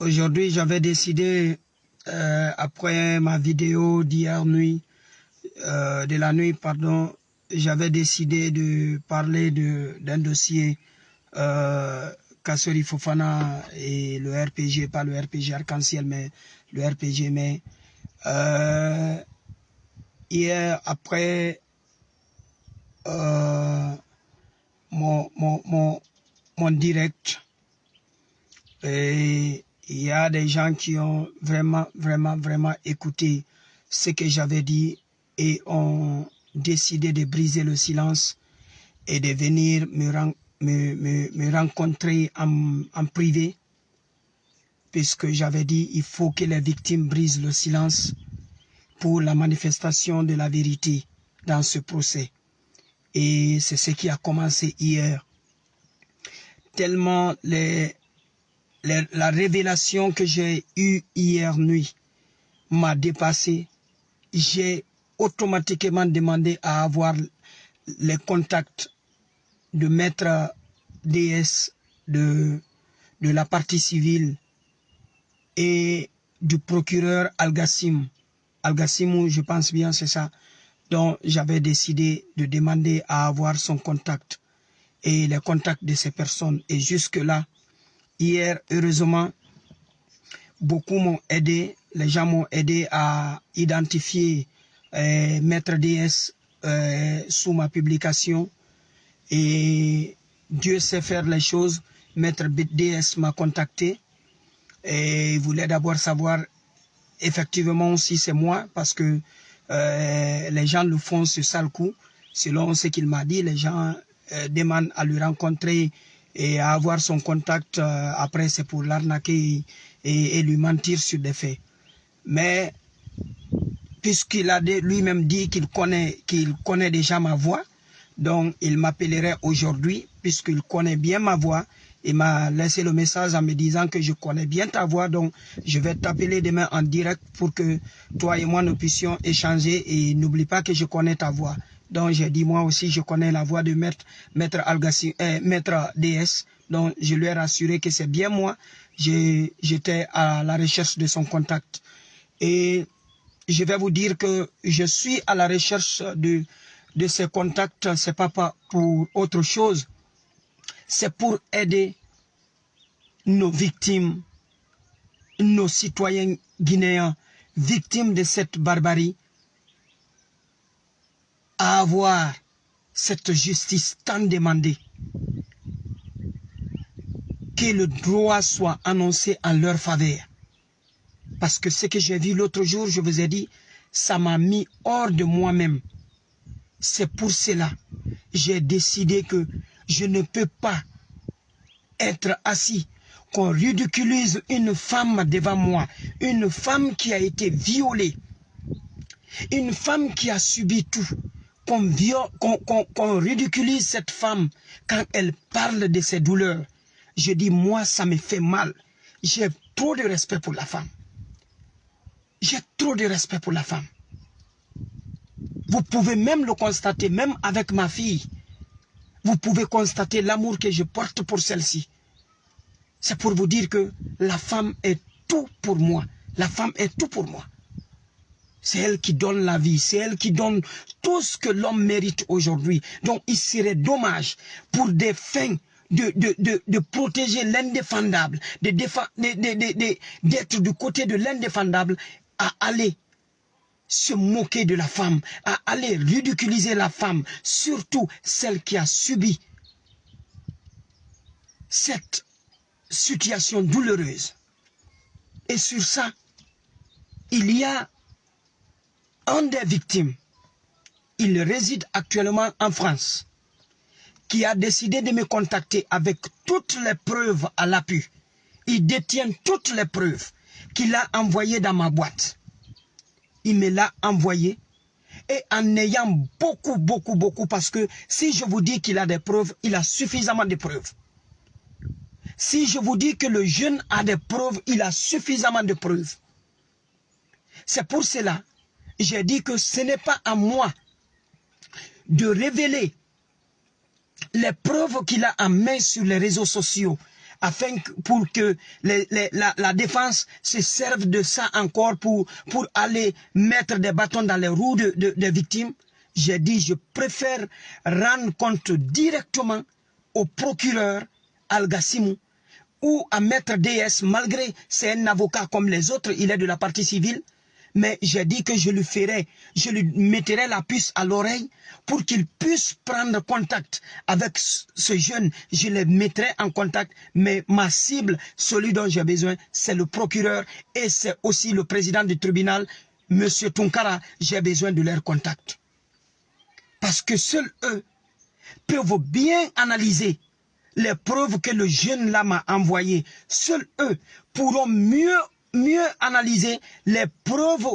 Aujourd'hui, j'avais décidé, euh, après ma vidéo d'hier nuit, euh, de la nuit, pardon, j'avais décidé de parler d'un dossier euh, Kassori Fofana et le RPG, pas le RPG Arc-en-Ciel, mais le RPG, mais euh, hier, après euh, mon, mon, mon, mon direct, et il y a des gens qui ont vraiment, vraiment, vraiment écouté ce que j'avais dit et ont décidé de briser le silence et de venir me, rencontrer en, en privé puisque j'avais dit il faut que les victimes brisent le silence pour la manifestation de la vérité dans ce procès. Et c'est ce qui a commencé hier. Tellement les, la révélation que j'ai eue hier nuit m'a dépassé. J'ai automatiquement demandé à avoir les contacts de maître DS de, la partie civile et du procureur Al-Gassim. Al-Gassim, je pense bien, c'est ça. Donc, j'avais décidé de demander à avoir son contact et les contacts de ces personnes. Et jusque-là, Hier, heureusement, beaucoup m'ont aidé. Les gens m'ont aidé à identifier euh, Maître DS euh, sous ma publication. Et Dieu sait faire les choses. Maître DS m'a contacté et il voulait d'abord savoir effectivement si c'est moi parce que euh, les gens le font ce sale coup. Selon ce qu'il m'a dit, les gens demandent à le rencontrer et avoir son contact euh, après c'est pour l'arnaquer et, lui mentir sur des faits. Mais puisqu'il a lui-même dit qu'il connaît, qu'il connaît déjà ma voix, donc il m'appellerait aujourd'hui puisqu'il connaît bien ma voix. Il m'a laissé le message en me disant que je connais bien ta voix, donc je vais t'appeler demain en direct pour que toi et moi nous puissions échanger et n'oublie pas que je connais ta voix. Donc j'ai dit moi aussi je connais la voix de maître maître Algassi, euh, maître DS. Donc je lui ai rassuré que c'est bien moi. J'étais à la recherche de son contact. Et je vais vous dire que je suis à la recherche de, de ses contacts. C'est pas pour autre chose. C'est pour aider nos victimes, nos citoyens guinéens, victimes de cette barbarie, à avoir cette justice tant demandée. Que le droit soit annoncé en leur faveur. Parce que ce que j'ai vu l'autre jour, je vous ai dit, ça m'a mis hors de moi-même. C'est pour cela j'ai décidé que je ne peux pas être assis, qu'on ridiculise une femme devant moi, une femme qui a été violée, une femme qui a subi tout, qu'on ridiculise cette femme quand elle parle de ses douleurs. Je dis, moi, ça me fait mal. J'ai trop de respect pour la femme. J'ai trop de respect pour la femme. Vous pouvez même le constater, même avec ma fille. Vous pouvez constater l'amour que je porte pour celle-ci. C'est pour vous dire que la femme est tout pour moi. La femme est tout pour moi. C'est elle qui donne la vie, c'est elle qui donne tout ce que l'homme mérite aujourd'hui. Donc il serait dommage pour des fins de, de, de, de protéger l'indéfendable, d'être du côté de l'indéfendable, à aller se moquer de la femme, à aller ridiculiser la femme, surtout celle qui a subi cette situation douloureuse. Et sur ça, il y a des victimes, il réside actuellement en France, qui a décidé de me contacter avec toutes les preuves à l'appui. Il détient toutes les preuves qu'il a envoyées dans ma boîte. Il me l'a envoyé et en ayant beaucoup, beaucoup, beaucoup, parce que si je vous dis qu'il a des preuves, il a suffisamment de preuves. Si je vous dis que le jeune a des preuves, il a suffisamment de preuves. C'est pour cela j'ai dit que ce n'est pas à moi de révéler les preuves qu'il a en main sur les réseaux sociaux afin que, pour que la, défense se serve de ça encore pour, aller mettre des bâtons dans les roues des de, de victimes. J'ai dit, je préfère rendre compte directement au procureur Al-Gassimou ou à Maître DS, malgré c'est un avocat comme les autres, il est de la partie civile, mais j'ai dit que je lui ferai, je lui mettrai la puce à l'oreille pour qu'il puisse prendre contact avec ce jeune. Je le mettrai en contact, mais ma cible, celui dont j'ai besoin, c'est le procureur et c'est aussi le président du tribunal, Monsieur Tunkara. J'ai besoin de leur contact. Parce que seuls eux peuvent bien analyser les preuves que le jeune là m'a envoyées. Seuls eux pourront mieux mieux analyser les preuves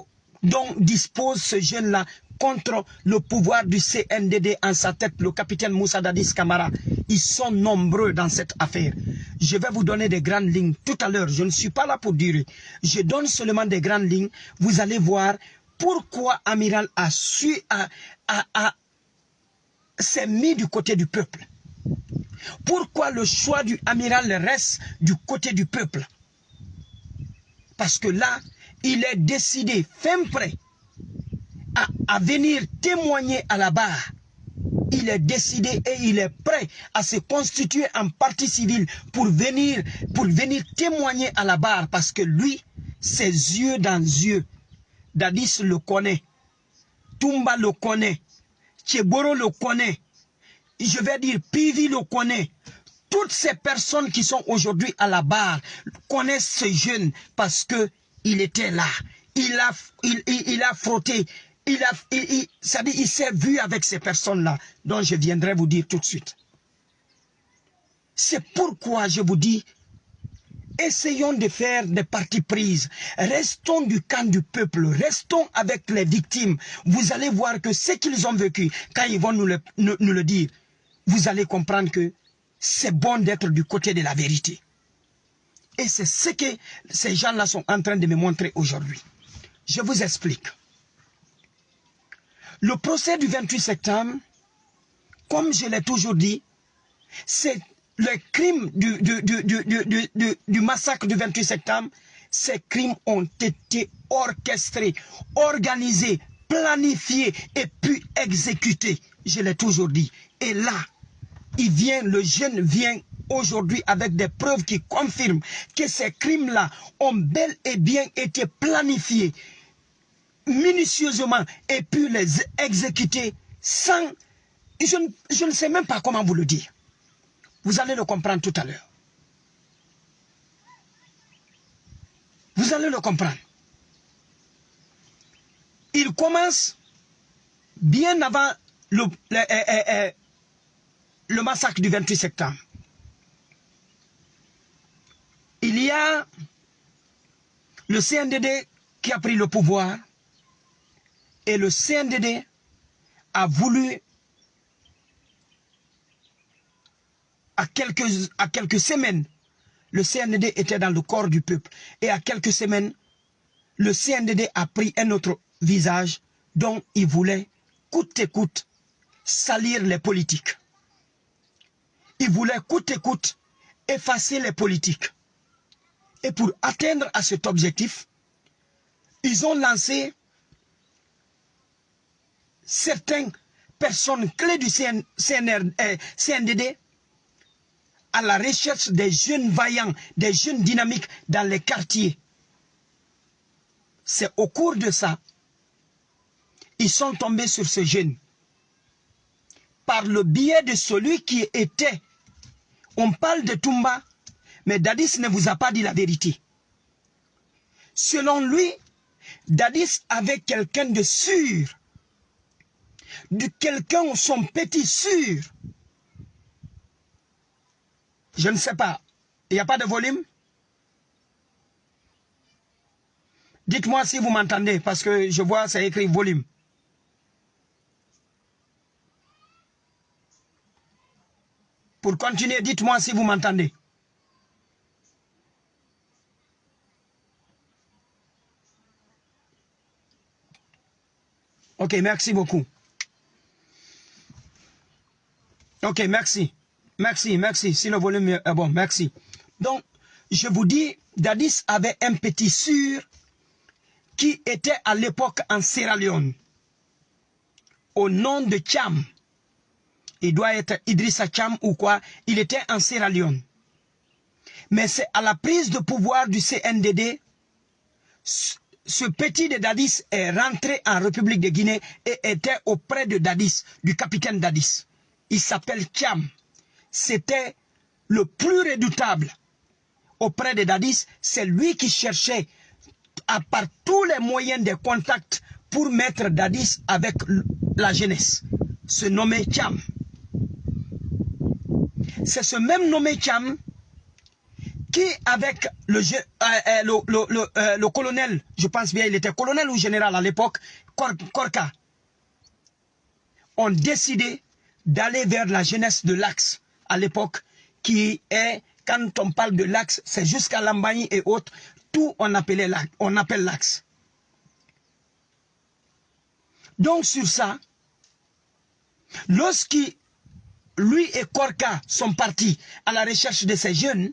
dont dispose ce jeune-là contre le pouvoir du CNDD en sa tête, le capitaine Moussa Dadis Kamara. Ils sont nombreux dans cette affaire. Je vais vous donner des grandes lignes tout à l'heure. Je ne suis pas là pour durer. Je donne seulement des grandes lignes. Vous allez voir pourquoi Amiral a su, a, a, a s'est mis du côté du peuple. Pourquoi le choix du amiral reste du côté du peuple parce que là, il est décidé, fin prêt, à, venir témoigner à la barre. Il est décidé et il est prêt à se constituer en partie civile pour venir, pour venir témoigner à la barre. Parce que lui, ses yeux dans yeux, Dadis le connaît, Tumba le connaît, Cheboro le connaît, je vais dire Pivi le connaît, toutes ces personnes qui sont aujourd'hui à la barre connaissent ce jeune parce que il était là. Il a, il, il, a frotté. Il s'est vu avec ces personnes-là, dont je viendrai vous dire tout de suite. C'est pourquoi je vous dis, essayons de faire des parties prises. Restons du camp du peuple. Restons avec les victimes. Vous allez voir que ce qu'ils ont vécu, quand ils vont nous le dire, vous allez comprendre que c'est bon d'être du côté de la vérité. Et c'est ce que ces gens-là sont en train de me montrer aujourd'hui. Je vous explique. Le procès du 28 septembre, comme je l'ai toujours dit, c'est le crime du, du, du, du, massacre du 28 septembre. Ces crimes ont été orchestrés, organisés, planifiés et puis exécutés. Je l'ai toujours dit. Et là, il vient, le jeune vient aujourd'hui avec des preuves qui confirment que ces crimes-là ont bel et bien été planifiés minutieusement et puis les exécuter sans... Je, ne sais même pas comment vous le dire. Vous allez le comprendre tout à l'heure. Vous allez le comprendre. Il commence bien avant le, le, le, le massacre du 28 septembre. Il y a le CNDD qui a pris le pouvoir et le CNDD a voulu à quelques, semaines, le CNDD était dans le corps du peuple et à quelques semaines, le CNDD a pris un autre visage dont il voulait coûte et coûte salir les politiques. Ils voulaient coûte et coûte effacer les politiques. Et pour atteindre à cet objectif, ils ont lancé certaines personnes clés du CN, CNR, euh, CNDD à la recherche des jeunes vaillants, des jeunes dynamiques dans les quartiers. C'est au cours de ça, ils sont tombés sur ce jeune par le biais de celui qui était. On parle de Tumba, mais Dadis ne vous a pas dit la vérité. Selon lui, Dadis avait quelqu'un de sûr, de quelqu'un son petit sûr. Je ne sais pas. Il n'y a pas de volume? Dites-moi si vous m'entendez, parce que je vois, c'est écrit volume. Pour continuer, dites-moi si vous m'entendez. Ok, merci beaucoup. Ok, merci. Merci, merci. Si le volume est bon, merci. Donc, je vous dis, Dadis avait un petit sûr qui était à l'époque en Sierra Leone, au nom de Cham. Il doit être Idrissa Cham ou quoi. Il était en Sierra Leone. Mais c'est à la prise de pouvoir du CNDD, ce petit de Dadis est rentré en République de Guinée et était auprès de Dadis, du capitaine Dadis. Il s'appelle Cham. C'était le plus redoutable auprès de Dadis. C'est lui qui cherchait, à part tous les moyens de contact, pour mettre Dadis avec la jeunesse. Se nommé Cham. C'est ce même nommé Cham qui, avec le, euh, euh, le, euh, le, colonel, je pense bien, il était colonel ou général à l'époque, Korka, ont décidé d'aller vers la jeunesse de l'Axe à l'époque, qui est, quand on parle de l'Axe, c'est jusqu'à Lambani et autres, tout on, appelait, on appelle l'Axe. Donc sur ça, lorsqu'il lui et Korka sont partis à la recherche de ces jeunes,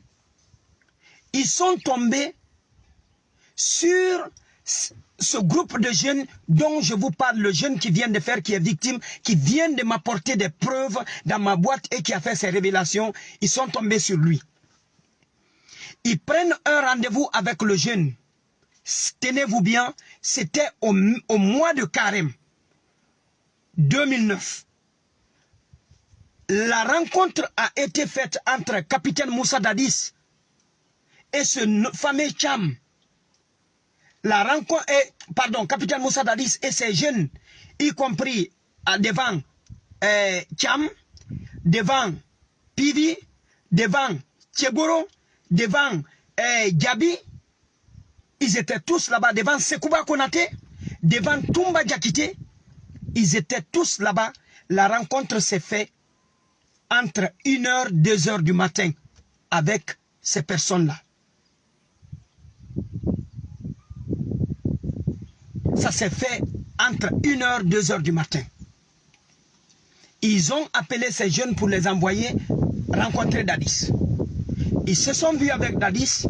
ils sont tombés sur ce groupe de jeunes dont je vous parle, le jeune qui vient de faire, qui est victime, qui vient de m'apporter des preuves dans ma boîte et qui a fait ses révélations, ils sont tombés sur lui. Ils prennent un rendez-vous avec le jeune. Tenez-vous bien, c'était au, mois de Carême 2009. La rencontre a été faite entre capitaine Moussa Dadis et ce fameux Cham, la rencontre est, pardon, capitaine Moussa Dadis et ses jeunes, y compris devant euh, Cham, devant Pivi, devant Tchegoro, devant euh, Gabi, ils étaient tous là-bas, devant Sekouba Konate, devant Tumba Jakite, ils étaient tous là-bas. La rencontre s'est faite entre 1h, 2h du matin avec ces personnes-là. Ça s'est fait entre 1h, 2h du matin. Ils ont appelé ces jeunes pour les envoyer rencontrer Dadis. Ils se sont vus avec Dadis.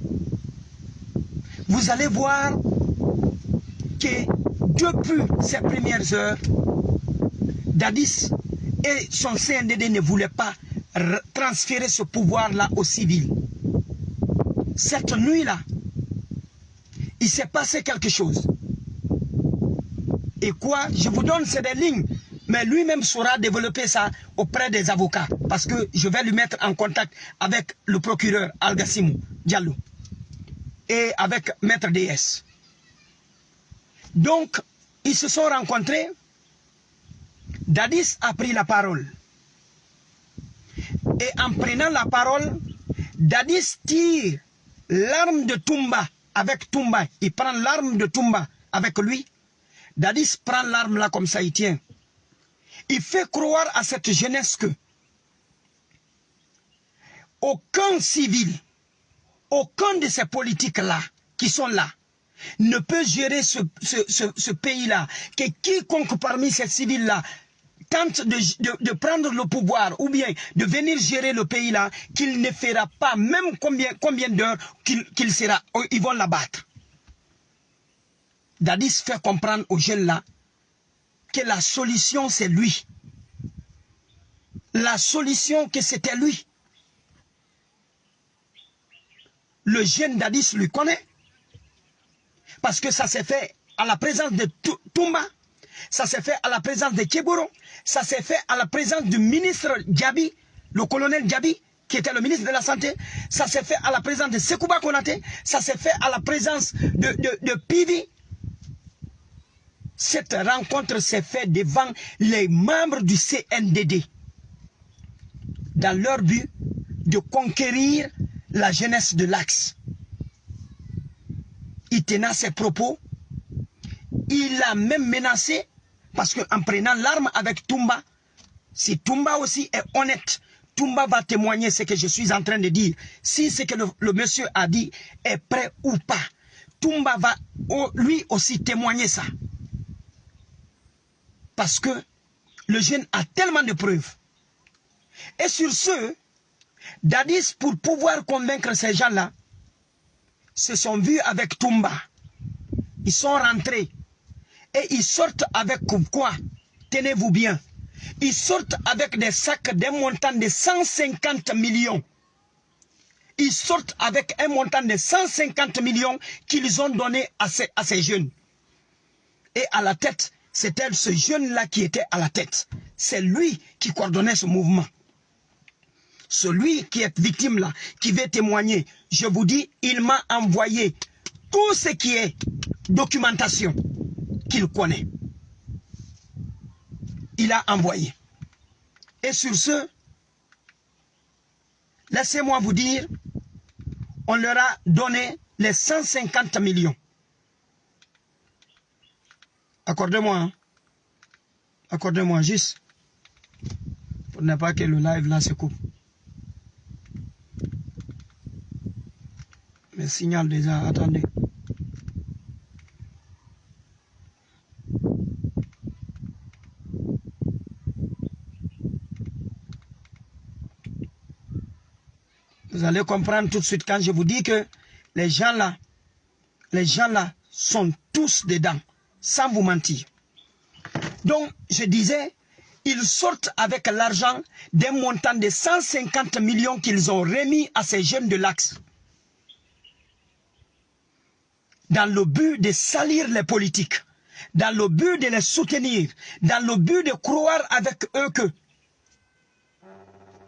Vous allez voir que depuis ces premières heures, Dadis et son CNDD ne voulaient pas transférer ce pouvoir-là aux civils. Cette nuit-là, il s'est passé quelque chose. Et quoi Je vous donne, c'est des lignes. Mais lui-même saura développer ça auprès des avocats. Parce que je vais lui mettre en contact avec le procureur Algassimou Diallo. Et avec Maître DS. Donc, ils se sont rencontrés. Dadis a pris la parole. Et en prenant la parole, Dadis tire l'arme de Tumba avec Tumba. Il prend l'arme de Tumba avec lui Dadis prend l'arme là comme ça, il tient. Il fait croire à cette jeunesse que aucun civil, aucun de ces politiques-là qui sont là, ne peut gérer ce, ce, pays-là. Que quiconque parmi ces civils-là tente de, prendre le pouvoir ou bien de venir gérer le pays-là, qu'il ne fera pas, même combien, d'heures qu'il sera, ils vont l'abattre. Dadis fait comprendre aux jeunes là que la solution c'est lui. La solution que c'était lui. Le jeune Dadis lui connaît. Parce que ça s'est fait à la présence de Toumba, ça s'est fait à la présence de Keboro, ça s'est fait à la présence du ministre Djabi, le colonel Djabi, qui était le ministre de la Santé, ça s'est fait à la présence de Sekouba Konate, ça s'est fait à la présence de, de, Pivi, cette rencontre s'est faite devant les membres du CNDD dans leur but de conquérir la jeunesse de l'Axe. Il tenait ses propos. Il a même menacé, parce qu'en prenant l'arme avec Tumba, si Tumba aussi est honnête, Tumba va témoigner ce que je suis en train de dire. Si ce que le, monsieur a dit est prêt ou pas, Tumba va lui aussi témoigner ça. Parce que le jeune a tellement de preuves. Et sur ce, Dadis, pour pouvoir convaincre ces gens-là, se sont vus avec Toumba. Ils sont rentrés. Et ils sortent avec quoi? Tenez-vous bien. Ils sortent avec des sacs d'un montant de 150 millions. Ils sortent avec un montant de 150 millions qu'ils ont donné à ces, à ces jeunes. Et à la tête, c'était ce jeune-là qui était à la tête. C'est lui qui coordonnait ce mouvement. Celui qui est victime là, qui veut témoigner, je vous dis, il m'a envoyé tout ce qui est documentation qu'il connaît. Il a envoyé. Et sur ce, laissez-moi vous dire, on leur a donné les 150 millions. Accordez-moi. Hein. Accordez-moi juste. Pour ne pas que le live là se coupe. Mais signal déjà, attendez. Vous allez comprendre tout de suite quand je vous dis que les gens là, les gens là sont tous dedans sans vous mentir. Donc, je disais, ils sortent avec l'argent d'un montant de 150 millions qu'ils ont remis à ces jeunes de l'Axe. Dans le but de salir les politiques, dans le but de les soutenir, dans le but de croire avec eux que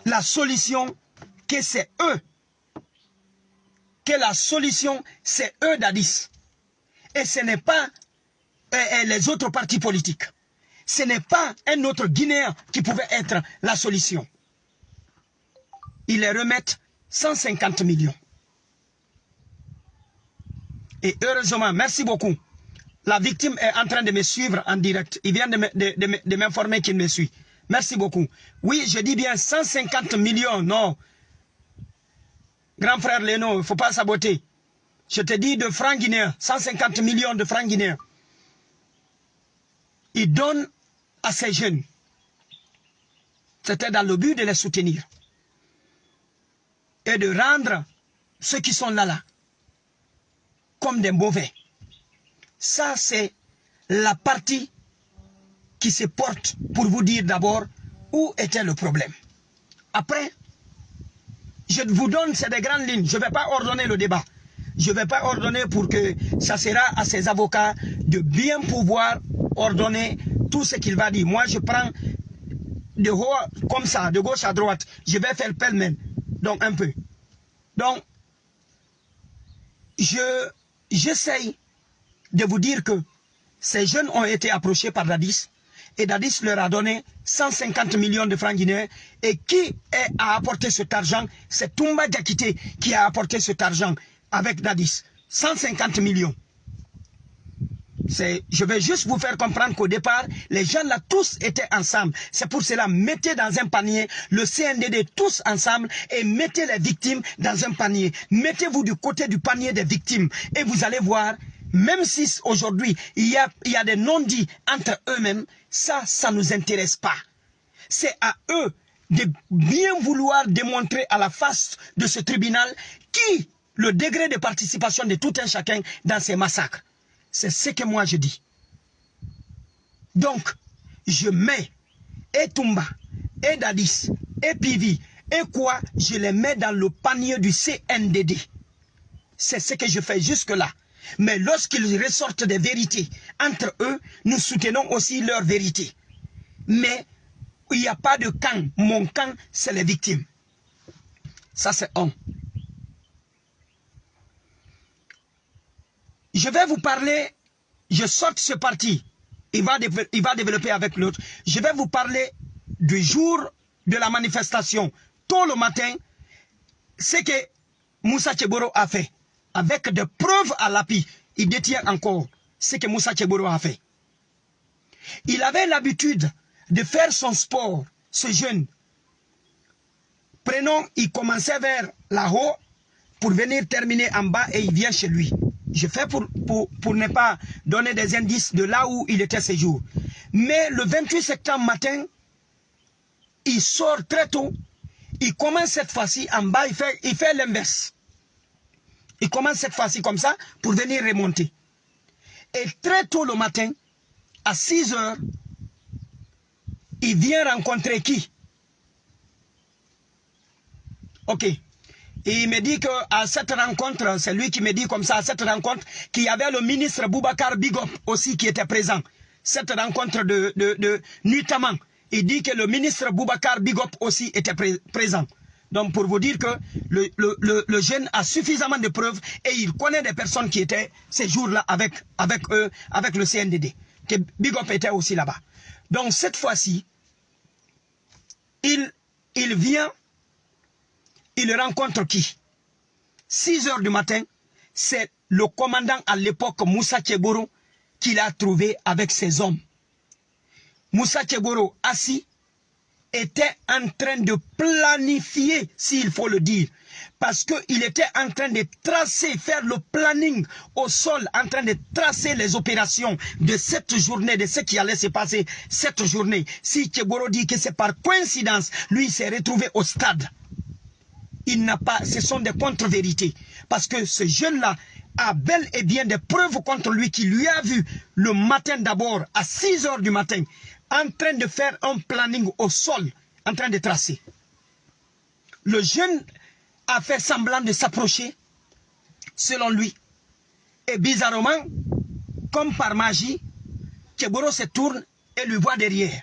la solution, que c'est eux, que la solution, c'est eux d'Addis. Et ce n'est pas et les autres partis politiques. Ce n'est pas un autre Guinéen qui pouvait être la solution. Ils les remettent 150 millions. Et heureusement, merci beaucoup. La victime est en train de me suivre en direct. Il vient de m'informer qu'il me suit. Merci beaucoup. Oui, je dis bien 150 millions, non. Grand frère Leno, il ne faut pas saboter. Je te dis de francs guinéens, 150 millions de francs guinéens il donne à ces jeunes. C'était dans le but de les soutenir. Et de rendre ceux qui sont là, là, comme des mauvais. Ça, c'est la partie qui se porte pour vous dire d'abord où était le problème. Après, je vous donne, c'est des grandes lignes. Je ne vais pas ordonner le débat. Je ne vais pas ordonner pour que ça sera à ces avocats de bien pouvoir ordonner tout ce qu'il va dire. Moi, je prends de haut comme ça, de gauche à droite. Je vais faire pêle-mêle. Donc, un peu. Donc, je j'essaye de vous dire que ces jeunes ont été approchés par Dadis et Dadis leur a donné 150 millions de francs guinéens. Et qui a apporté cet argent? C'est Toumba Diakité qui a apporté cet argent avec Dadis. 150 millions. Je vais juste vous faire comprendre qu'au départ, les gens là tous étaient ensemble. C'est pour cela, mettez dans un panier le CNDD tous ensemble et mettez les victimes dans un panier. Mettez-vous du côté du panier des victimes et vous allez voir, même si aujourd'hui il il y a des non-dits entre eux-mêmes, ça, ça ne nous intéresse pas. C'est à eux de bien vouloir démontrer à la face de ce tribunal qui le degré de participation de tout un chacun dans ces massacres. C'est ce que moi je dis. Donc, je mets et Tumba, et Dadis, et Pivi, et quoi, je les mets dans le panier du CNDD. C'est ce que je fais jusque-là. Mais lorsqu'ils ressortent des vérités entre eux, nous soutenons aussi leur vérité. Mais il n'y a pas de camp. Mon camp, c'est les victimes. Ça, c'est un. Je vais vous parler, je saute ce parti, il va, il va développer avec l'autre. Je vais vous parler du jour de la manifestation, tôt le matin, ce que Moussa Cheboro a fait. Avec des preuves à l'appui, il détient encore ce que Moussa Cheboro a fait. Il avait l'habitude de faire son sport, ce jeune. Prenons, il commençait vers là-haut pour venir terminer en bas et il vient chez lui. Je fais pour, pour, ne pas donner des indices de là où il était ce jour. Mais le 28 septembre matin, il sort très tôt. Il commence cette fois-ci en bas, il fait l'inverse. Il commence cette fois-ci comme ça pour venir remonter. Et très tôt le matin, à 6 heures, il vient rencontrer qui? Ok. Et il me dit qu'à cette rencontre, c'est lui qui me dit comme ça, à cette rencontre, qu'il y avait le ministre Boubacar Bigop aussi qui était présent. Cette rencontre de, de, nuitamment. Il dit que le ministre Boubacar Bigop aussi était présent. Donc pour vous dire que le, jeune a suffisamment de preuves et il connaît des personnes qui étaient ces jours-là avec, eux, avec le CNDD. Que Bigop était aussi là-bas. Donc cette fois-ci, il, il vient il rencontre qui? 6 heures du matin, c'est le commandant à l'époque Moussa Tchegoro qu'il a trouvé avec ses hommes. Moussa Tchegoro, assis, était en train de planifier, s'il faut le dire, parce qu'il était en train de tracer, faire le planning au sol, en train de tracer les opérations de cette journée, de ce qui allait se passer cette journée. Si Tchegoro dit que c'est par coïncidence, lui s'est retrouvé au stade il n'a pas, ce sont des contre-vérités. Parce que ce jeune-là a bel et bien des preuves contre lui qui lui a vu le matin d'abord à 6 heures du matin en train de faire un planning au sol, en train de tracer. Le jeune a fait semblant de s'approcher, selon lui. Et bizarrement, comme par magie, Tchegoro se tourne et lui voit derrière.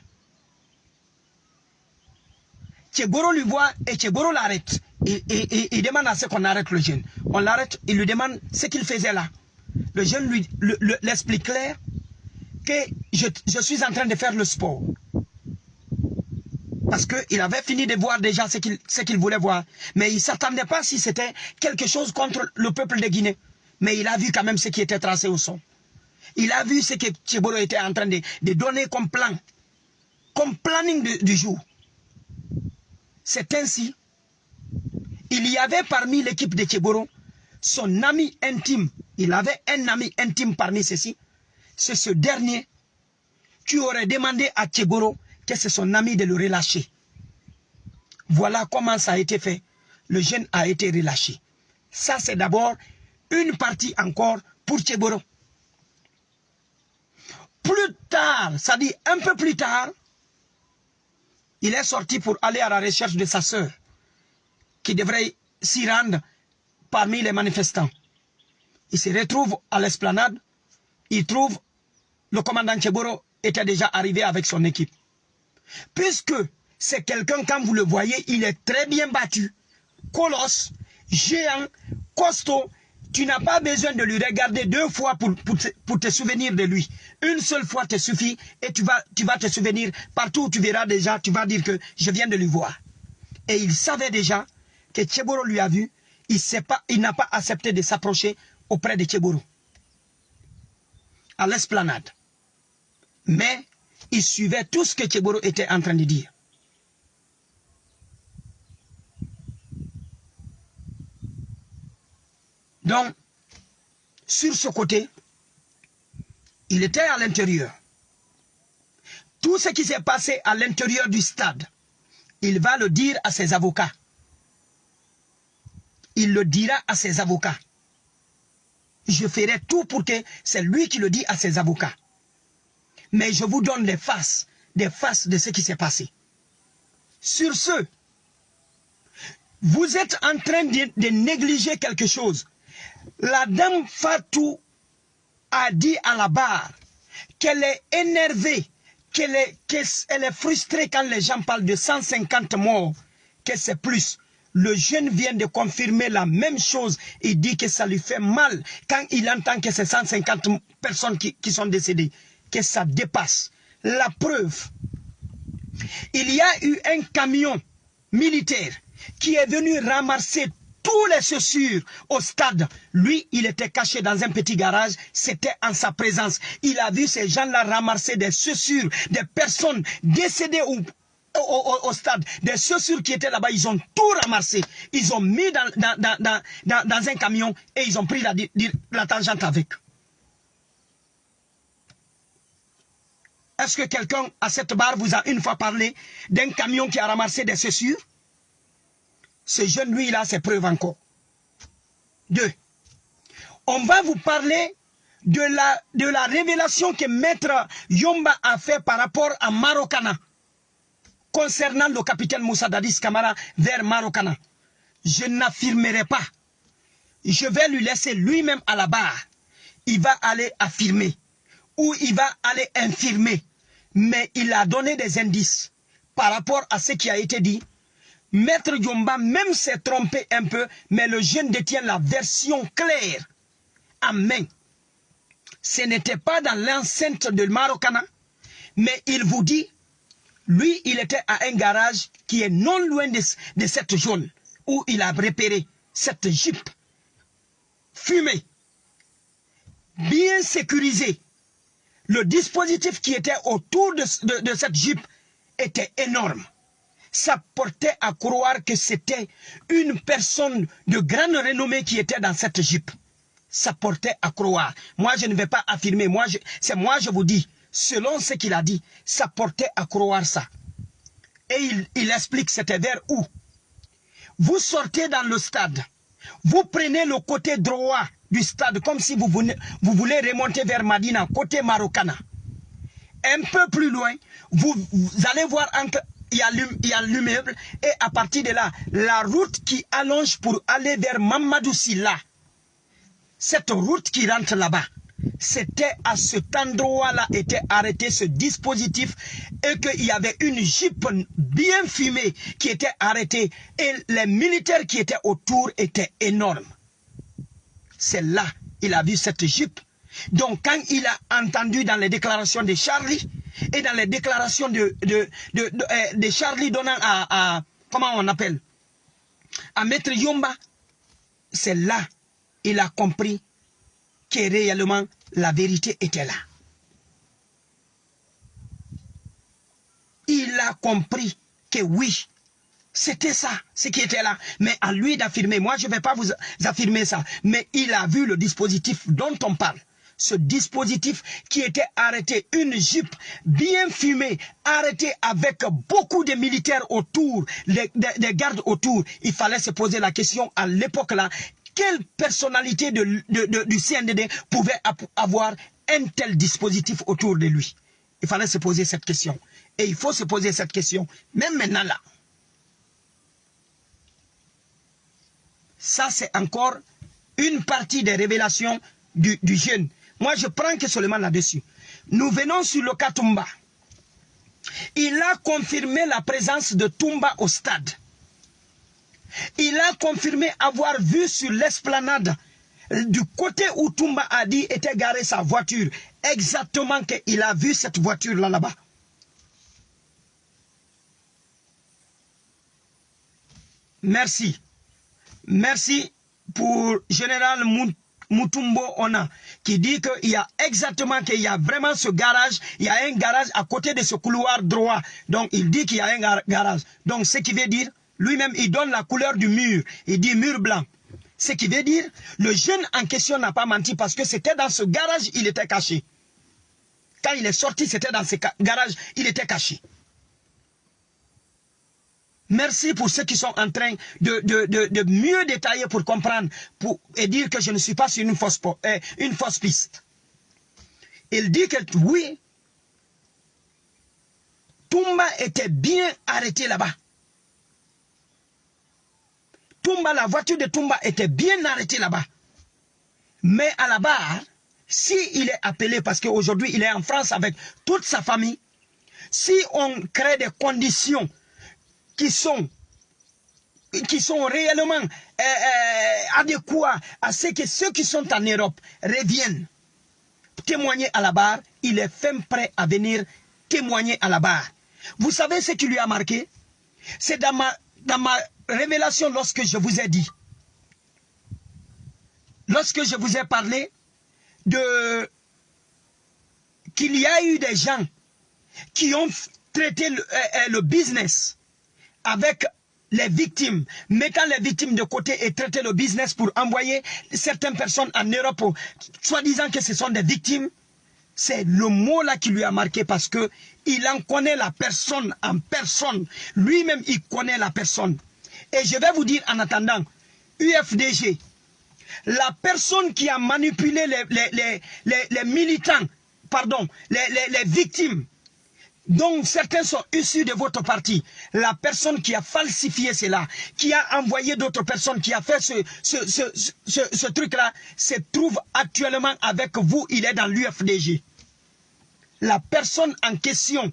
Tchegoro lui voit et Tchegoro l'arrête il, demande à ce qu'on arrête le jeune. On l'arrête, il lui demande ce qu'il faisait là. Le jeune lui l'explique clair que je, suis en train de faire le sport. Parce qu'il avait fini de voir déjà ce qu'il voulait voir. Mais il ne s'attendait pas si c'était quelque chose contre le peuple de Guinée. Mais il a vu quand même ce qui était tracé au son. Il a vu ce que Tchiboro était en train de, donner comme plan. Comme planning du jour. C'est ainsi il y avait parmi l'équipe de Tchéboro son ami intime. Il avait un ami intime parmi ceux-ci. C'est ce dernier qui aurait demandé à Tchéboro que c'est son ami de le relâcher. Voilà comment ça a été fait. Le jeune a été relâché. Ça, c'est d'abord une partie encore pour Tchéboro. Plus tard, ça dit un peu plus tard, il est sorti pour aller à la recherche de sa sœur qui devrait s'y rendre parmi les manifestants. Il se retrouve à l'esplanade, il trouve le commandant Cheboro était déjà arrivé avec son équipe. Puisque c'est quelqu'un, quand vous le voyez, il est très bien battu, colosse, géant, costaud, tu n'as pas besoin de lui regarder deux fois pour, te, souvenir de lui. Une seule fois te suffit et tu vas, tu vas te souvenir. Partout où tu verras déjà, tu vas dire que je viens de lui voir. Et il savait déjà que Tcheboro lui a vu, il n'a pas accepté de s'approcher auprès de Tcheboro. L'esplanade. Mais il suivait tout ce que Tcheboro était en train de dire. Donc, sur ce côté, il était à l'intérieur. Tout ce qui s'est passé à l'intérieur du stade, il va le dire à ses avocats il le dira à ses avocats. Je ferai tout pour que c'est lui qui le dit à ses avocats. Mais je vous donne les faces, des faces de ce qui s'est passé. Sur ce, vous êtes en train de, négliger quelque chose. La dame Fatou a dit à la barre qu'elle est énervée, qu'elle est, est frustrée quand les gens parlent de 150 morts, que c'est plus. Le jeune vient de confirmer la même chose. Il dit que ça lui fait mal quand il entend que c'est 150 personnes qui, qui sont décédées. Que ça dépasse. La preuve. Il y a eu un camion militaire qui est venu ramasser tous les chaussures au stade. Lui, il était caché dans un petit garage. C'était en sa présence. Il a vu ces gens-là ramasser des chaussures, des personnes décédées ou au, stade, des chaussures qui étaient là-bas, ils ont tout ramassé. Ils ont mis dans, un camion et ils ont pris la, tangente avec. Est-ce que quelqu'un à cette barre vous a une fois parlé d'un camion qui a ramassé des chaussures? Ce jeune, lui, il a ses preuves encore. Deux, on va vous parler de la, de la révélation que Maître Yomba a fait par rapport à Marokana concernant le capitaine Moussa Dadis Kamara vers Marokana. Je n'affirmerai pas. Je vais lui laisser lui-même à la barre. Il va aller affirmer ou il va aller infirmer. Mais il a donné des indices par rapport à ce qui a été dit. Maître Yomba même s'est trompé un peu, mais le jeune détient la version claire Amen. Ce n'était pas dans l'enceinte de Marokana, mais il vous dit, lui, il était à un garage qui est non loin de, cette zone où il a repéré cette Jeep fumée, bien sécurisée. Le dispositif qui était autour de, cette Jeep était énorme. Ça portait à croire que c'était une personne de grande renommée qui était dans cette Jeep ça portait à croire. Moi, je ne vais pas affirmer. Moi, c'est moi, je vous dis, selon ce qu'il a dit, ça portait à croire ça. Et il, explique, c'était vers où? Vous sortez dans le stade. Vous prenez le côté droit du stade, comme si vous, vous voulez remonter vers Madina, côté Marokana. Un peu plus loin, vous, allez voir il y a l'immeuble et à partir de là, la route qui allonge pour aller vers Mamadou Silla cette route qui rentre là-bas, c'était à cet endroit-là était arrêté ce dispositif et qu'il y avait une jeep bien fumée qui était arrêtée et les militaires qui étaient autour étaient énormes. C'est là il a vu cette jeep. Donc quand il a entendu dans les déclarations de Charlie et dans les déclarations de, de, de, euh, Charlie donnant à, à, comment on appelle, à Maître Yomba, c'est là il a compris que réellement la vérité était là. Il a compris que oui, c'était ça, ce qui était là. Mais à lui d'affirmer, moi je ne vais pas vous affirmer ça, mais il a vu le dispositif dont on parle. Ce dispositif qui était arrêté, une jeep bien fumée, arrêtée avec beaucoup de militaires autour, des, gardes autour. Il fallait se poser la question à l'époque là, quelle personnalité du CNDD pouvait avoir un tel dispositif autour de lui? Il fallait se poser cette question. Et il faut se poser cette question, même maintenant là. Ça, c'est encore une partie des révélations du, jeune. Moi, je prends que seulement là-dessus. Nous venons sur le cas. Il a confirmé la présence de Toumba au stade. Il a confirmé avoir vu sur l'esplanade du côté où Toumba a dit était garée sa voiture, exactement qu'il a vu cette voiture là là-bas. Merci. Merci pour Général Moutumbo Ona qui dit qu'il y a exactement qu'il y a vraiment ce garage, il y a un garage à côté de ce couloir droit. Donc il dit qu'il y a un garage. Donc ce qui veut dire lui-même, il donne la couleur du mur. Il dit mur blanc. Ce qui veut dire, le jeune en question n'a pas menti parce que c'était dans ce garage, il était caché. Quand il est sorti, c'était dans ce garage, il était caché. Merci pour ceux qui sont en train de, mieux détailler pour comprendre et dire que je ne suis pas sur une fausse, euh, une fausse piste. Il dit que oui, Toumba était bien arrêté là-bas. Toumba, la voiture de Toumba était bien arrêtée là-bas. Mais à la barre, s'il est appelé, parce qu'aujourd'hui il est en France avec toute sa famille, si on crée des conditions qui sont qui sont réellement euh, euh, adéquats à ce que ceux qui sont en Europe reviennent témoigner à la barre, il est fin prêt à venir témoigner à la barre. Vous savez ce qui lui a marqué? C'est dans ma, dans ma révélation lorsque je vous ai dit, lorsque je vous ai parlé de qu'il y a eu des gens qui ont traité le, euh, euh, business avec les victimes, mettant les victimes de côté et traiter le business pour envoyer certaines personnes en Europe, soi-disant que ce sont des victimes, c'est le mot là qui lui a marqué parce que il en connaît la personne en personne. Lui-même, il connaît la personne. Et je vais vous dire en attendant, UFDG, la personne qui a manipulé les, les, militants, pardon, les, victimes, dont certains sont issus de votre parti, la personne qui a falsifié cela, qui a envoyé d'autres personnes, qui a fait ce, ce truc-là, se trouve actuellement avec vous, il est dans l'UFDG. La personne en question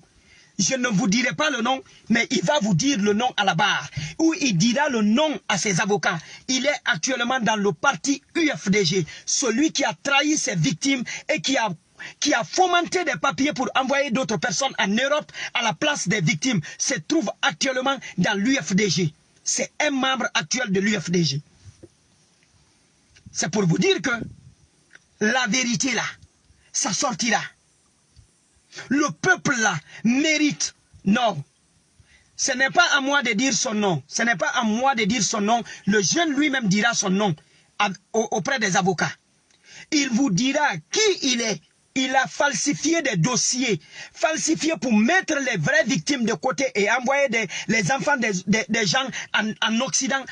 je ne vous dirai pas le nom, mais il va vous dire le nom à la barre, ou il dira le nom à ses avocats. Il est actuellement dans le parti UFDG, celui qui a trahi ses victimes et qui a qui a fomenté des papiers pour envoyer d'autres personnes en Europe à la place des victimes, se trouve actuellement dans l'UFDG. C'est un membre actuel de l'UFDG. C'est pour vous dire que la vérité là, ça sortira. Le peuple là mérite. Non. Ce n'est pas à moi de dire son nom. Ce n'est pas à moi de dire son nom. Le jeune lui-même dira son nom auprès des avocats. Il vous dira qui il est. Il a falsifié des dossiers, falsifié pour mettre les vraies victimes de côté et envoyer les enfants des, gens en, en, Occident,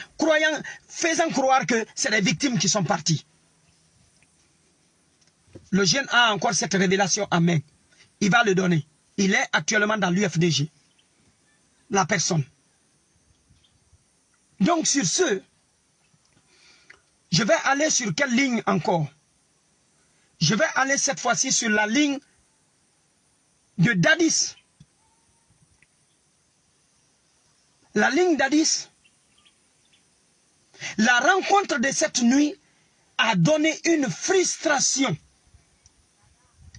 faisant croire que c'est les victimes qui sont parties. Le jeune a encore cette révélation en main il va le donner. Il est actuellement dans l'UFDG. La personne. Donc sur ce, je vais aller sur quelle ligne encore? Je vais aller cette fois-ci sur la ligne de Dadis. La ligne Dadis. La rencontre de cette nuit a donné une frustration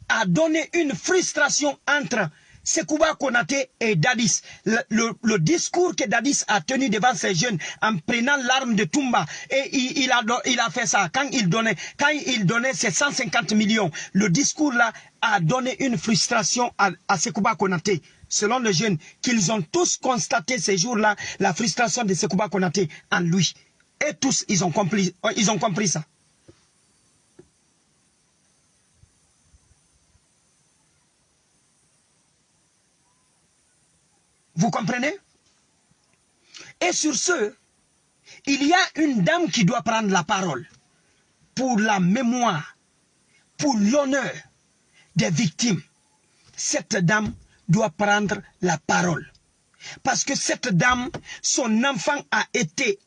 a donné une frustration entre Sekouba Konate et Dadis. Le, discours que Dadis a tenu devant ces jeunes en prenant l'arme de Tumba et il, a, il a fait ça quand il donnait quand il donnait ses 150 millions. Le discours là a donné une frustration à, à Sekouba Konate. Selon les jeunes, qu'ils ont tous constaté ces jours-là la frustration de Sekouba Konate en lui. Et tous, ils ont compris, ils ont compris ça. Vous comprenez? Et sur ce, il y a une dame qui doit prendre la parole pour la mémoire, pour l'honneur des victimes. Cette dame doit prendre la parole. Parce que cette dame, son enfant a été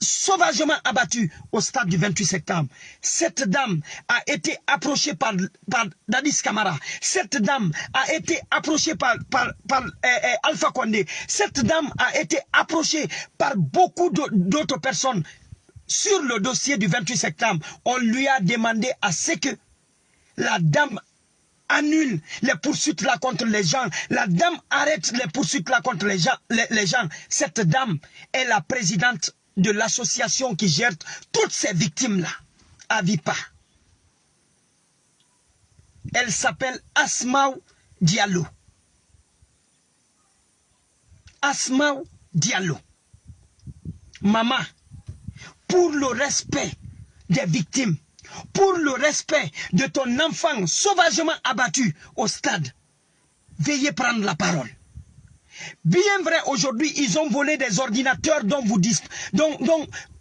sauvagement abattu au stade du 28 septembre. Cette dame a été approchée par, par Dadis Kamara. Cette dame a été approchée par, par, eh, eh, Alpha Condé. Cette dame a été approchée par beaucoup d'autres personnes. Sur le dossier du 28 septembre, on lui a demandé à ce que la dame annule les poursuites là contre les gens. La dame arrête les poursuites là contre les gens. Cette dame est la présidente de l'association qui gère toutes ces victimes-là à Vipa. Elle s'appelle Asmaou Diallo. Asmaou Diallo. Maman, pour le respect des victimes, pour le respect de ton enfant sauvagement abattu au stade, veuillez prendre la parole. Bien vrai, aujourd'hui, ils ont volé des ordinateurs dont vous dites, dont,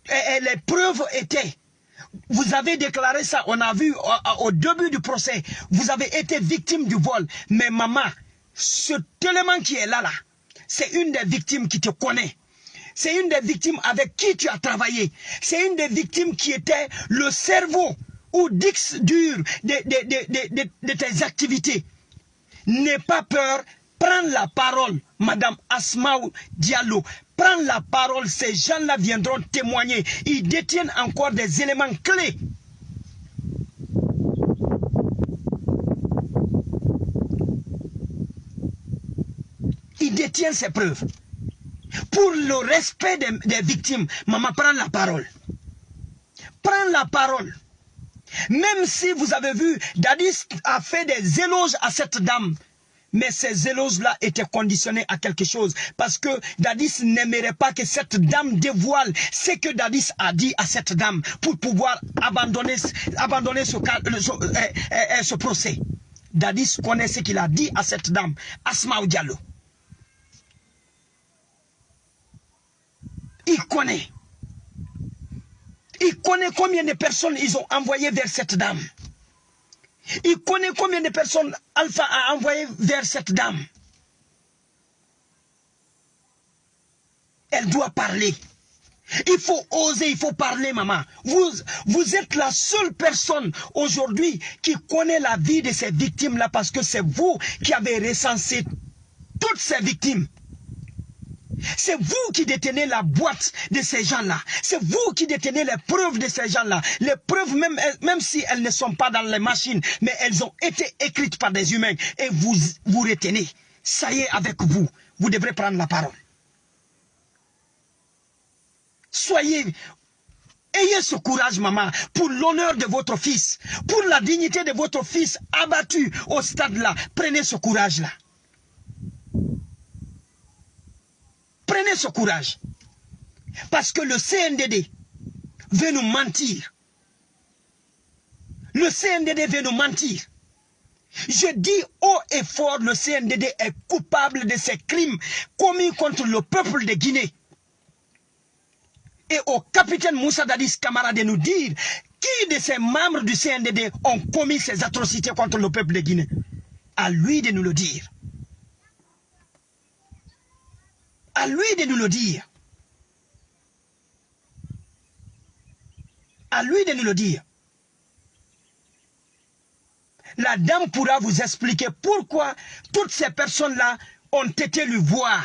eh, eh, les preuves étaient. Vous avez déclaré ça, on a vu au, début du procès, vous avez été victime du vol. Mais maman, ce élément qui est là, là, c'est une des victimes qui te connaît. C'est une des victimes avec qui tu as travaillé. C'est une des victimes qui était le cerveau ou dix dur de, de tes activités. N'aie pas peur, Prends la parole, Madame Asmaou Diallo. Prends la parole, ces gens-là viendront témoigner. Ils détiennent encore des éléments clés. Ils détiennent ces preuves. Pour le respect des, victimes, maman, prends la parole. Prends la parole. Même si vous avez vu, Dadis a fait des éloges à cette dame. Mais ces éloges-là étaient conditionnés à quelque chose. Parce que Dadis n'aimerait pas que cette dame dévoile ce que Dadis a dit à cette dame pour pouvoir abandonner, euh, euh, euh, ce, procès. Dadis connaît ce qu'il a dit à cette dame, Asma Diallo. Il connaît. Il connaît combien de personnes ils ont envoyé vers cette dame. Il connaît combien de personnes Alpha a envoyé vers cette dame? Elle doit parler. Il faut oser, il faut parler, maman. Vous, vous êtes la seule personne aujourd'hui qui connaît la vie de ces victimes-là parce que c'est vous qui avez recensé toutes ces victimes. C'est vous qui détenez la boîte de ces gens-là. C'est vous qui détenez les preuves de ces gens-là. Les preuves, même, si elles ne sont pas dans les machines, mais elles ont été écrites par des humains. Et vous, vous retenez. Ça y est, avec vous, vous devrez prendre la parole. Soyez, ayez ce courage, maman, pour l'honneur de votre fils, pour la dignité de votre fils abattu au stade-là. Prenez ce courage-là. Prenez ce courage. Parce que le CNDD veut nous mentir. Le CNDD veut nous mentir. Je dis haut et fort, le CNDD est coupable de ces crimes commis contre le peuple de Guinée et au capitaine Moussa Dadis Kamara de nous dire qui de ces membres du CNDD ont commis ces atrocités contre le peuple de Guinée. À lui de nous le dire. À lui de nous le dire. À lui de nous le dire. La dame pourra vous expliquer pourquoi toutes ces personnes-là ont été lui voir.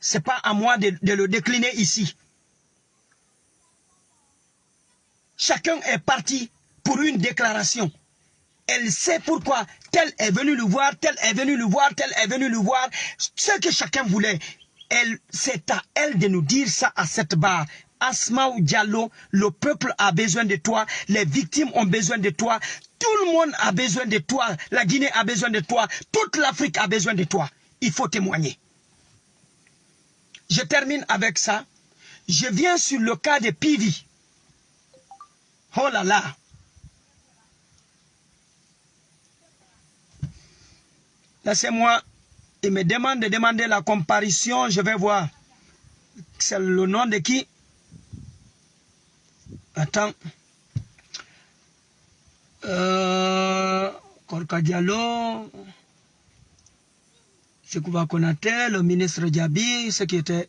Ce n'est pas à moi de, le décliner ici. Chacun est parti pour une déclaration. Elle sait pourquoi tel est venu le voir, tel est venu le voir, tel est venu le voir. Ce que chacun voulait, c'est à elle de nous dire ça à cette barre. Asma ou Diallo, le peuple a besoin de toi, les victimes ont besoin de toi, tout le monde a besoin de toi, la Guinée a besoin de toi, toute l'Afrique a besoin de toi. Il faut témoigner. Je termine avec ça. Je viens sur le cas de Pivi. Oh là là. Laissez-moi, il me demande de demander la comparition, je vais voir. C'est le nom de qui? Attends. Euh, Korka Diallo, Sekouba Konate, le ministre Diaby, ce qui était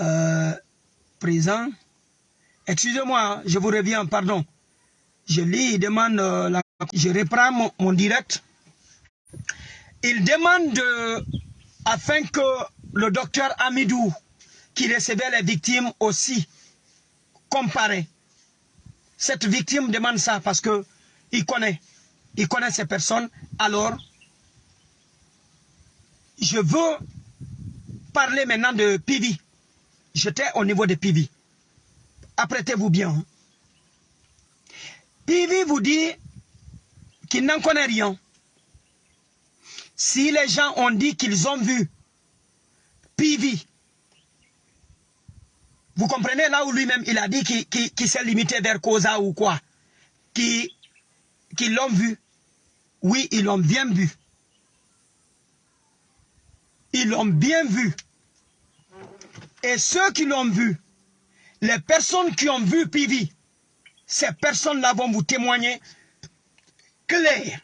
euh, présent. Excusez-moi, je vous reviens, pardon. Je lis, il demande, euh, la, je reprends mon, direct. Il demande afin que le docteur Amidou, qui recevait les victimes aussi, compare. Cette victime demande ça parce que il connaît, il connaît ces personnes. Alors, je veux parler maintenant de Pivi. J'étais au niveau de Pivi apprêtez-vous bien. Pivi vous dit qu'il n'en connaît rien. Si les gens ont dit qu'ils ont vu Pivi, vous comprenez là où lui-même il a dit qu'il s'est limité vers Koza ou quoi? Qu'ils l'ont vu. Oui, ils l'ont bien vu. Ils l'ont bien vu. Et ceux qui l'ont vu, les personnes qui ont vu Pivi, ces personnes-là vont vous témoigner clair.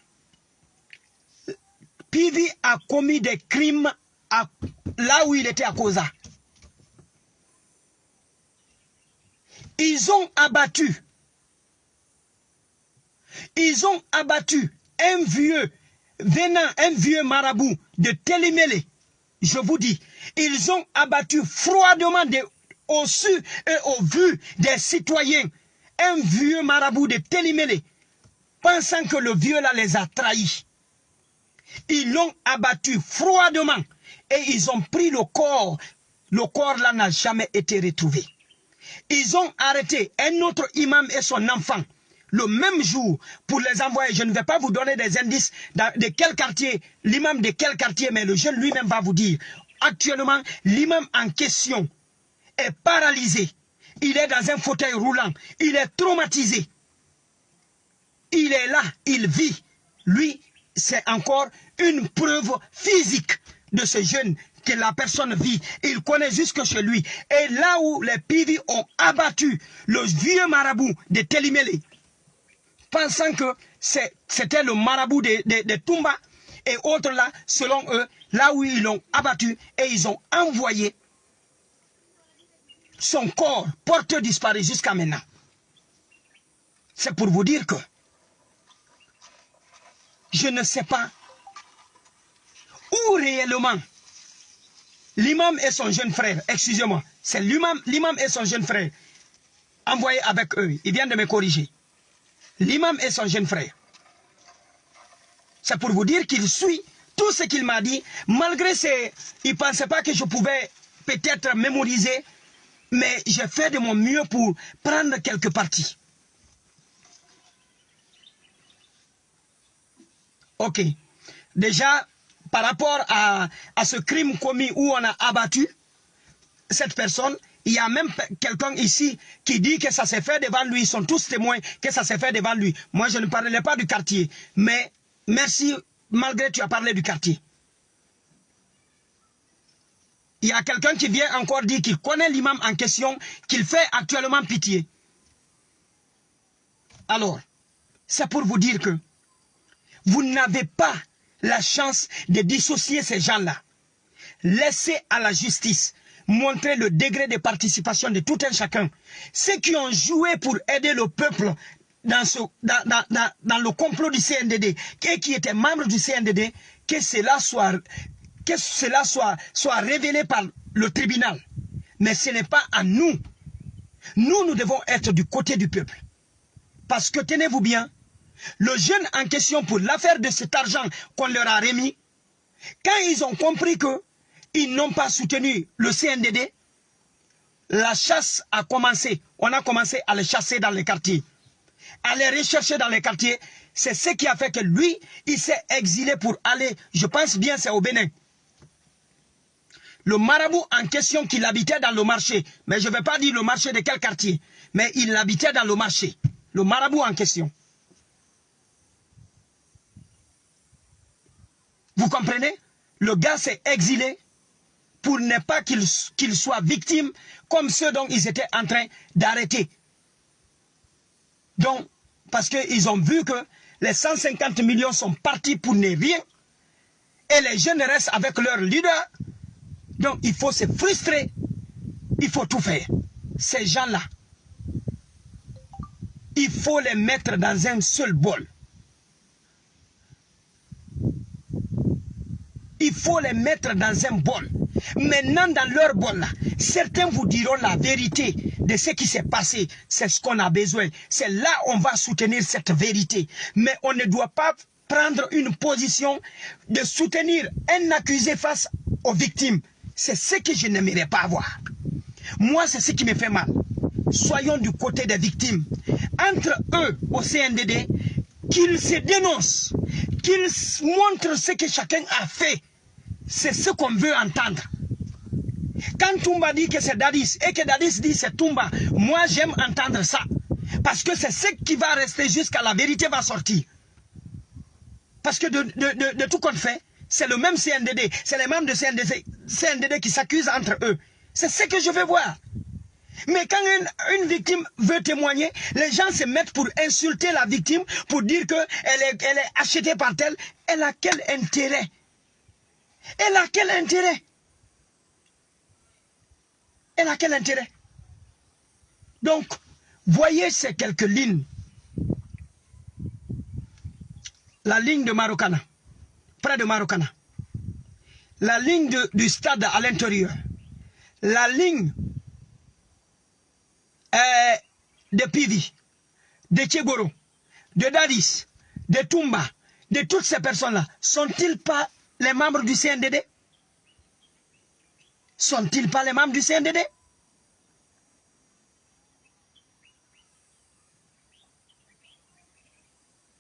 Pivi a commis des crimes là où il était à Koza. Ils ont abattu. Ils ont abattu un vieux venant, un vieux marabout de Télémélé. Je vous dis, ils ont abattu froidement au su et au vu des citoyens un vieux marabout de Télimélé, pensant que le vieux là les a trahis. Ils l'ont abattu froidement et ils ont pris le corps. Le corps là n'a jamais été retrouvé. Ils ont arrêté un autre imam et son enfant le même jour pour les envoyer. Je ne vais pas vous donner des indices de quel quartier, l'imam de quel quartier, mais le jeune lui-même va vous dire. Actuellement, l'imam en question est paralysé. Il est dans un fauteuil roulant. Il est traumatisé. Il est là, il vit. Lui, c'est encore une preuve physique de ce jeune que la personne vit. Il connaît jusque chez lui. Et là où les Pivi ont abattu le vieux marabout de Telimele, pensant que c'était le marabout de, de, de Tumba et autres là, selon eux, là où ils l'ont abattu et ils ont envoyé son corps porteur disparu jusqu'à maintenant. C'est pour vous dire que je ne sais pas où réellement l'imam et son jeune frère, excusez-moi, c'est l'imam et son jeune frère envoyé avec eux. Il vient de me corriger. L'imam et son jeune frère. C'est pour vous dire qu'il suit tout ce qu'il m'a dit, malgré ses... Il ne pensait pas que je pouvais peut-être mémoriser, mais j'ai fait de mon mieux pour prendre quelques parties. Ok. Déjà, par rapport à, ce crime commis où on a abattu cette personne, il y a même quelqu'un ici qui dit que ça s'est fait devant lui. Ils sont tous témoins que ça s'est fait devant lui. Moi, je ne parlais pas du quartier. Mais merci, malgré tu as parlé du quartier. Il y a quelqu'un qui vient encore dire qu'il connaît l'imam en question, qu'il fait actuellement pitié. Alors, c'est pour vous dire que vous n'avez pas la chance de dissocier ces gens-là. Laissez à la justice montrer le degré de participation de tout un chacun. Ceux qui ont joué pour aider le peuple dans, le complot du CNDD et qui étaient membres du CNDD, que cela soit, que cela soit, soit révélé par le tribunal. Mais ce n'est pas à nous. Nous, nous devons être du côté du peuple. Parce que tenez-vous bien, le jeune en question pour l'affaire de cet argent qu'on leur a remis, quand ils ont compris que ils n'ont pas soutenu le CNDD, la chasse a commencé. On a commencé à les chasser dans les quartiers. À les rechercher dans les quartiers. C'est ce qui a fait que lui, il s'est exilé pour aller, je pense bien c'est au Bénin. Le marabout en question qu'il habitait dans le marché, mais je ne vais pas dire le marché de quel quartier, mais il habitait dans le marché. Le marabout en question. Vous comprenez? Le gars s'est exilé pour ne pas qu'il qu soit victime comme ceux dont ils étaient en train d'arrêter. Donc, parce qu'ils ont vu que les 150 millions sont partis pour ne rien et les jeunes restent avec leur leader. Donc, il faut se frustrer. Il faut tout faire. Ces gens-là, il faut les mettre dans un seul bol. Il faut les mettre dans un bol. Maintenant, dans leur bol-là, certains vous diront la vérité de ce qui s'est passé. C'est ce qu'on a besoin. C'est là on va soutenir cette vérité. Mais on ne doit pas prendre une position de soutenir un accusé face aux victimes. C'est ce que je n'aimerais pas avoir. Moi, c'est ce qui me fait mal. Soyons du côté des victimes. Entre eux, au CNDD, qu'ils se dénoncent, qu'ils montrent ce que chacun a fait c'est ce qu'on veut entendre. Quand Toumba dit que c'est Dadis et que Dadis dit c'est Toumba, moi j'aime entendre ça. Parce que c'est ce qui va rester jusqu'à la vérité va sortir. Parce que de, tout compte fait, c'est le même CNDD. C'est les membres de CNDD, CNDD qui s'accusent entre eux. C'est ce que je veux voir. Mais quand une, victime veut témoigner, les gens se mettent pour insulter la victime, pour dire qu'elle est, est achetée par tel. Elle a quel intérêt? Elle a quel intérêt? Elle a quel intérêt? Donc, voyez ces quelques lignes. La ligne de Marokana, près de Marokana. La ligne du stade à l'intérieur. La ligne euh, de Pivi, de Tchegoro, de Dadis, de Tumba, de toutes ces personnes-là, sont-ils pas les membres du CNDD Sont-ils pas les membres du CNDD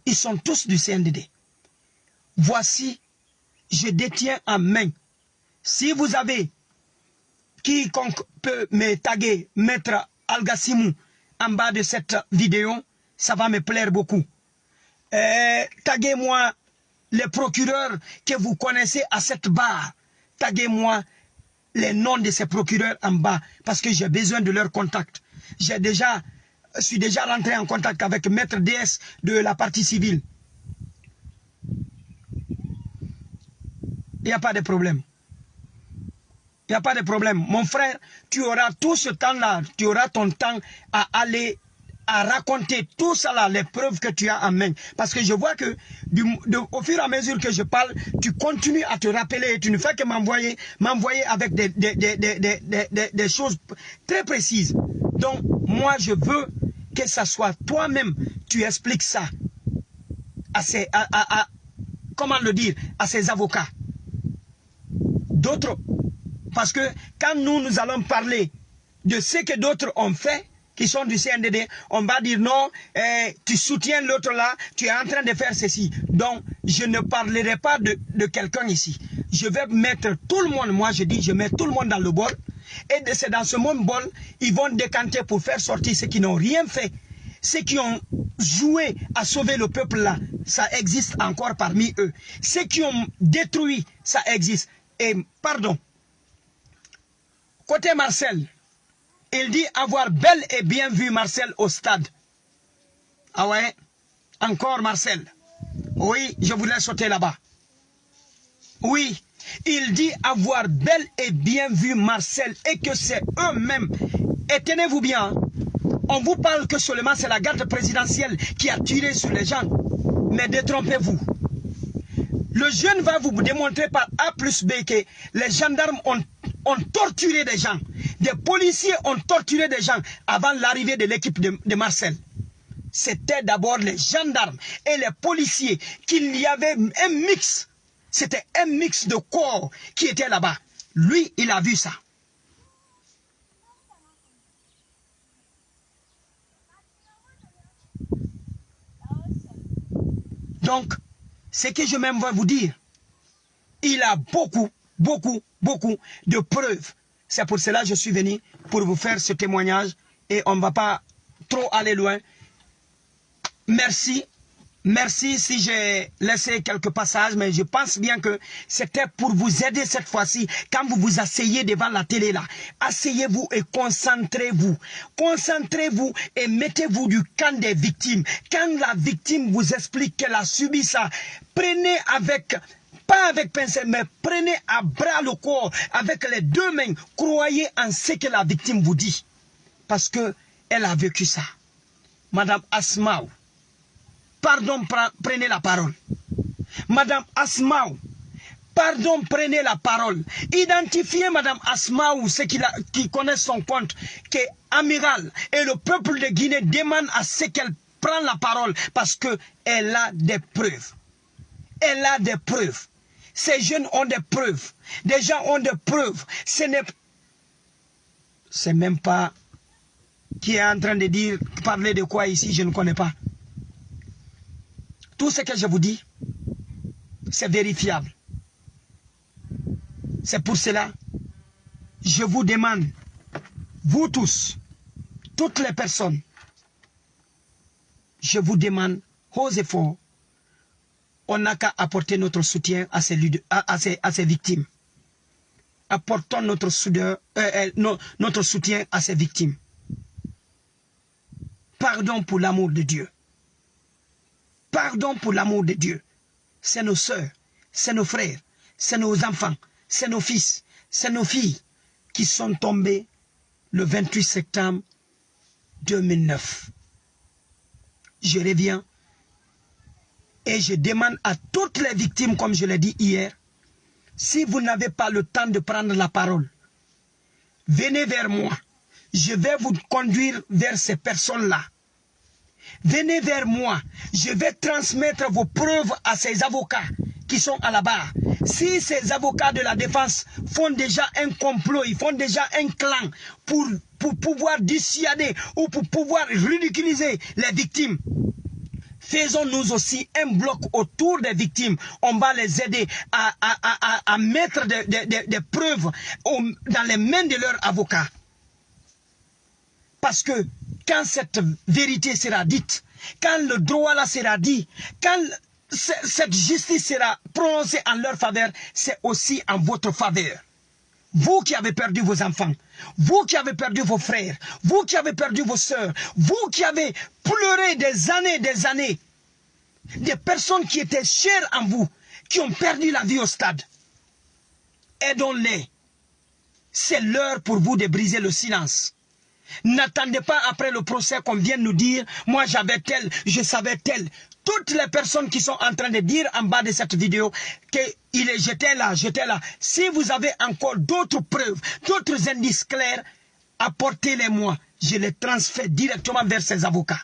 Ils sont tous du CNDD. Voici, je détiens en main. Si vous avez, quiconque peut me taguer, mettre Algassimou en bas de cette vidéo, ça va me plaire beaucoup. Euh, taguez-moi les procureurs que vous connaissez à cette barre, taguez-moi les noms de ces procureurs en bas parce que j'ai besoin de leur contact. J'ai déjà, je suis déjà rentré en contact avec Maître DS de la partie civile. Il n'y a pas de problème. Il n'y a pas de problème. Mon frère, tu auras tout ce temps-là, tu auras ton temps à aller à raconter tout ça là, les preuves que tu as en main. Parce que je vois que au fur et à mesure que je parle, tu continues à te rappeler, tu ne fais que m'envoyer, m'envoyer avec des, des, des, des, choses très précises. Donc, moi, je veux que ça soit toi-même, tu expliques ça à ces, à, à, comment le dire, à ces avocats. D'autres, parce que quand nous, nous allons parler de ce que d'autres ont fait, qui sont du CNDD, on va dire non, eh, tu soutiens l'autre là, tu es en train de faire ceci. Donc, je ne parlerai pas de, de quelqu'un ici. Je vais mettre tout le monde, moi je dis, je mets tout le monde dans le bol. Et c'est dans ce même bol, ils vont décanter pour faire sortir ceux qui n'ont rien fait. Ceux qui ont joué à sauver le peuple là, ça existe encore parmi eux. Ceux qui ont détruit, ça existe. Et pardon, côté Marcel, il dit avoir bel et bien vu Marcel au stade. Ah ouais? Encore Marcel. Oui, je voulais sauter là-bas. Oui, il dit avoir bel et bien vu Marcel et que c'est eux-mêmes. Et tenez-vous bien, on vous parle que seulement c'est la garde présidentielle qui a tiré sur les gens. Mais détrompez-vous. Le jeune va vous démontrer par A plus B que les gendarmes ont ont torturé des gens. Des policiers ont torturé des gens avant l'arrivée de l'équipe de, Marcel. C'était d'abord les gendarmes et les policiers qu'il y avait un mix. C'était un mix de corps qui était là-bas. Lui, il a vu ça. Donc, ce que je même vais vous dire, il a beaucoup beaucoup, beaucoup de preuves. C'est pour cela que je suis venu pour vous faire ce témoignage et on ne va pas trop aller loin. Merci. Merci si j'ai laissé quelques passages, mais je pense bien que c'était pour vous aider cette fois-ci. Quand vous vous asseyez devant la télé là, asseyez-vous et concentrez-vous. Concentrez-vous et mettez-vous du camp des victimes. Quand la victime vous explique qu'elle a subi ça, prenez avec pas avec pincette, mais prenez à bras le corps avec les deux mains. Croyez en ce que la victime vous dit. Parce que elle a vécu ça. Madame Asmaou, pardon, prenez la parole. Madame Asmaou, pardon, prenez la parole. Identifiez Madame Asmaou, ceux qui, connaissent son compte, que amiral et le peuple de Guinée demande à ce qu'elle prenne la parole parce qu'elle a des preuves. Elle a des preuves. Ces jeunes ont des preuves. Des gens ont des preuves. Ce n'est c'est même pas qui est en train de dire, parler de quoi ici, je ne connais pas. Tout ce que je vous dis, c'est vérifiable. C'est pour cela, je vous demande, vous tous, toutes les personnes, je vous demande, osez fort, on n'a qu'à apporter notre soutien à ces, victimes. Apportons euh, euh, notre soutien à ces victimes. Pardon pour l'amour de Dieu. Pardon pour l'amour de Dieu. C'est nos sœurs, c'est nos frères, c'est nos enfants, c'est nos fils, c'est nos filles qui sont tombés le 28 septembre 2009. Je reviens et je demande à toutes les victimes, comme je l'ai dit hier, si vous n'avez pas le temps de prendre la parole, venez vers moi. Je vais vous conduire vers ces personnes-là. Venez vers moi. Je vais transmettre vos preuves à ces avocats qui sont à la barre. Si ces avocats de la défense font déjà un complot, ils font déjà un clan pour, pouvoir dissuader ou pour pouvoir ridiculiser les victimes, faisons-nous aussi un bloc autour des victimes. On va les aider à, mettre des, preuves dans les mains de leurs avocats. Parce que quand cette vérité sera dite, quand le droit là sera dit, quand cette justice sera prononcée en leur faveur, c'est aussi en votre faveur. Vous qui avez perdu vos enfants, vous qui avez perdu vos frères, vous qui avez perdu vos soeurs, vous qui avez pleuré des années, des années, des personnes qui étaient chères en vous, qui ont perdu la vie au stade, aidons-les. C'est l'heure pour vous de briser le silence. N'attendez pas après le procès qu'on vient nous dire, moi j'avais tel, je savais tel. Toutes les personnes qui sont en train de dire en bas de cette vidéo qu'il est j'étais là, j'étais là. Si vous avez encore d'autres preuves, d'autres indices clairs, apportez-les-moi. Je les transfère directement vers ces avocats.